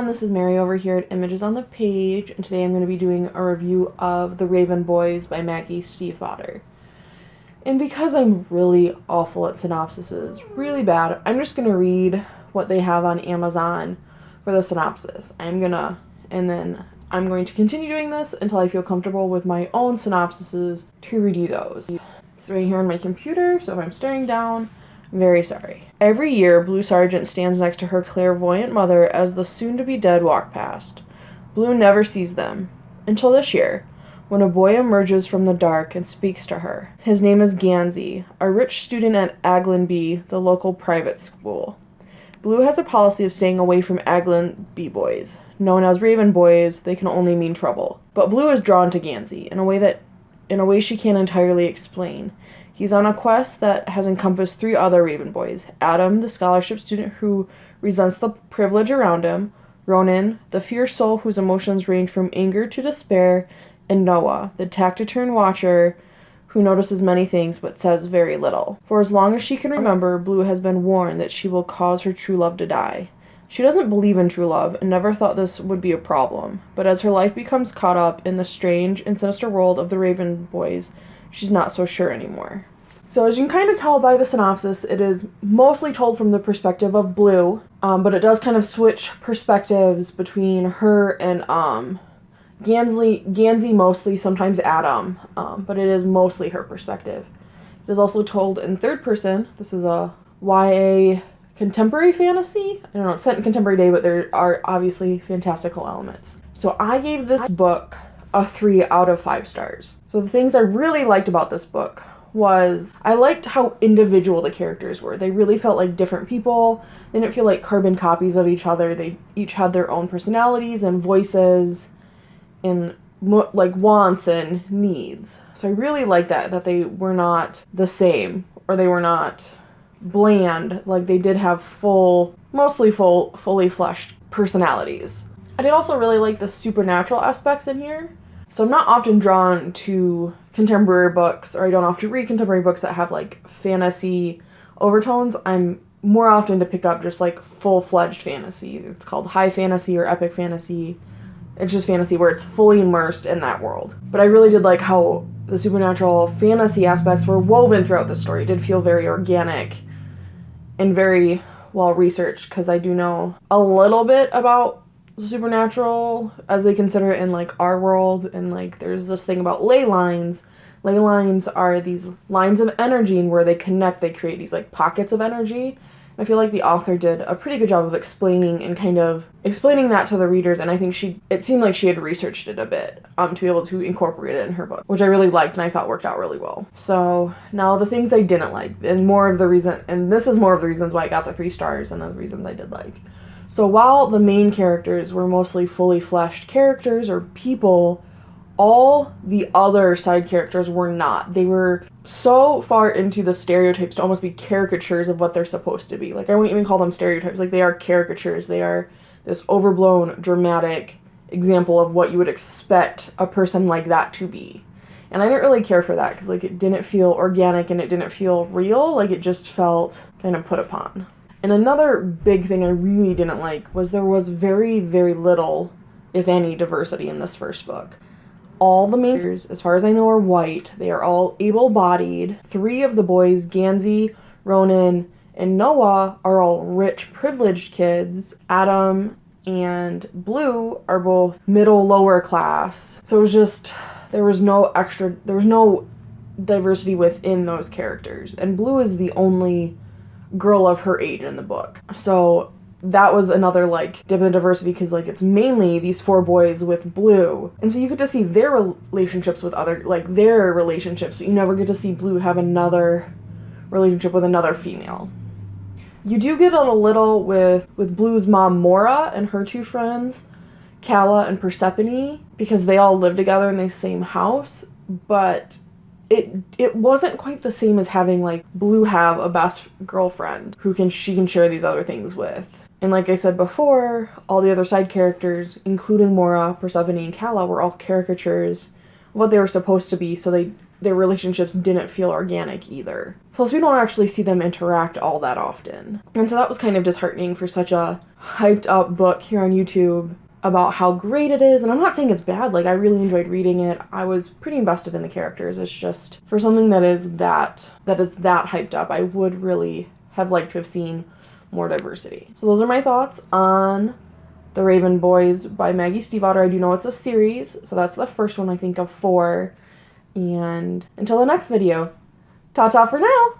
everyone, this is Mary over here at Images on the Page, and today I'm going to be doing a review of The Raven Boys by Maggie Stiefvater. And because I'm really awful at synopsises, really bad, I'm just going to read what they have on Amazon for the synopsis. I'm going to, and then I'm going to continue doing this until I feel comfortable with my own synopsises to read you those. It's right here on my computer, so if I'm staring down, very sorry. Every year, Blue Sargent stands next to her clairvoyant mother as the soon to be dead walk past. Blue never sees them. Until this year, when a boy emerges from the dark and speaks to her. His name is Gansey, a rich student at Aglionby, the local private school. Blue has a policy of staying away from Aglionby boys. Known as Raven boys, they can only mean trouble. But Blue is drawn to Gansey in a way that in a way she can't entirely explain. He's on a quest that has encompassed three other Raven boys Adam, the scholarship student who resents the privilege around him, Ronan, the fierce soul whose emotions range from anger to despair, and Noah, the taciturn watcher who notices many things but says very little. For as long as she can remember, Blue has been warned that she will cause her true love to die. She doesn't believe in true love and never thought this would be a problem, but as her life becomes caught up in the strange and sinister world of the Raven boys, she's not so sure anymore. So as you can kind of tell by the synopsis, it is mostly told from the perspective of Blue, um, but it does kind of switch perspectives between her and um, Gansley, Gansey mostly, sometimes Adam, um, but it is mostly her perspective. It is also told in third person. This is a YA contemporary fantasy. I don't know, it's set in contemporary day, but there are obviously fantastical elements. So I gave this book a three out of five stars. So the things I really liked about this book was I liked how individual the characters were. They really felt like different people. They didn't feel like carbon copies of each other. They each had their own personalities and voices and like wants and needs. So I really like that that they were not the same or they were not bland like they did have full mostly full fully fleshed personalities. I did also really like the supernatural aspects in here. So I'm not often drawn to contemporary books, or I don't often read contemporary books that have like fantasy overtones. I'm more often to pick up just like full fledged fantasy. It's called high fantasy or epic fantasy. It's just fantasy where it's fully immersed in that world. But I really did like how the supernatural fantasy aspects were woven throughout the story. It did feel very organic and very well researched because I do know a little bit about supernatural as they consider it in like our world. And like there's this thing about ley lines. Ley lines are these lines of energy and where they connect. They create these like pockets of energy i feel like the author did a pretty good job of explaining and kind of explaining that to the readers and i think she it seemed like she had researched it a bit um, to be able to incorporate it in her book which i really liked and i thought worked out really well so now the things i didn't like and more of the reason and this is more of the reasons why i got the three stars and the reasons i did like so while the main characters were mostly fully fleshed characters or people, all the other side characters were not. They were so far into the stereotypes to almost be caricatures of what they're supposed to be. Like I wouldn't even call them stereotypes. Like they are caricatures. They are this overblown, dramatic example of what you would expect a person like that to be. And I didn't really care for that because like it didn't feel organic and it didn't feel real. Like it just felt kind of put upon. And another big thing I really didn't like was there was very, very little, if any, diversity in this first book. All the main characters, as far as I know, are white. They are all able bodied. Three of the boys, Gansey, Ronan, and Noah, are all rich, privileged kids. Adam and Blue are both middle, lower class. So it was just, there was no extra, there was no diversity within those characters. And Blue is the only girl of her age in the book. So that was another like dip in diversity because like it's mainly these four boys with blue and so you get to see their relationships with other like their relationships but you never get to see blue have another relationship with another female you do get a little with with blue's mom Maura and her two friends Calla and Persephone because they all live together in the same house but it it wasn't quite the same as having like Blue have a best girlfriend who can she can share these other things with. And like I said before, all the other side characters, including Maura, Persephone, and Calla, were all caricatures of what they were supposed to be, so they their relationships didn't feel organic either. Plus, we don't actually see them interact all that often. And so that was kind of disheartening for such a, hyped up book here on YouTube about how great it is and I'm not saying it's bad like I really enjoyed reading it I was pretty invested in the characters it's just for something that is that that is that hyped up I would really have liked to have seen more diversity. So those are my thoughts on the Raven Boys by Maggie Stiefvater. I do know it's a series so that's the first one I think of four. And until the next video ta ta for now